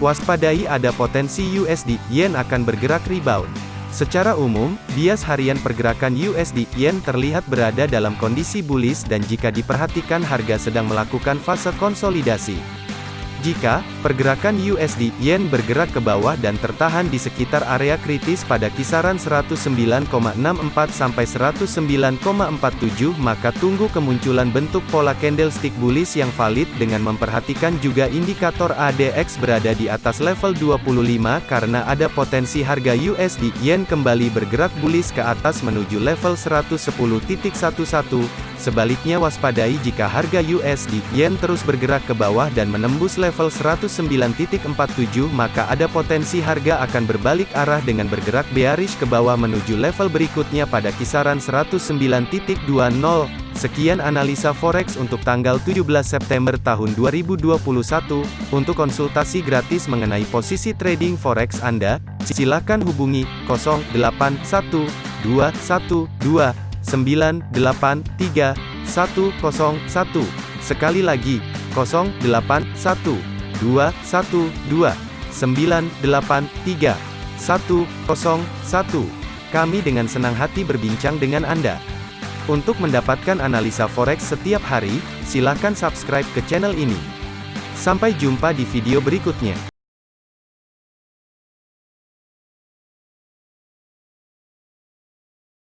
Waspadai ada potensi USD Yen akan bergerak rebound. Secara umum, bias harian pergerakan USD Yen terlihat berada dalam kondisi bullish dan jika diperhatikan harga sedang melakukan fase konsolidasi. Jika pergerakan USD Yen bergerak ke bawah dan tertahan di sekitar area kritis pada kisaran 109,64 sampai 109,47 maka tunggu kemunculan bentuk pola candlestick bullish yang valid dengan memperhatikan juga indikator ADX berada di atas level 25 karena ada potensi harga USD Yen kembali bergerak bullish ke atas menuju level 110.11 Sebaliknya waspadai jika harga USD Yen terus bergerak ke bawah dan menembus level 109.47 maka ada potensi harga akan berbalik arah dengan bergerak bearish ke bawah menuju level berikutnya pada kisaran 109.20. Sekian analisa forex untuk tanggal 17 September tahun 2021. Untuk konsultasi gratis mengenai posisi trading forex Anda, silakan hubungi 081212 983 101. Sekali lagi, 081 212 983 101. Kami dengan senang hati berbincang dengan Anda. Untuk mendapatkan analisa forex setiap hari, silakan subscribe ke channel ini. Sampai jumpa di video berikutnya.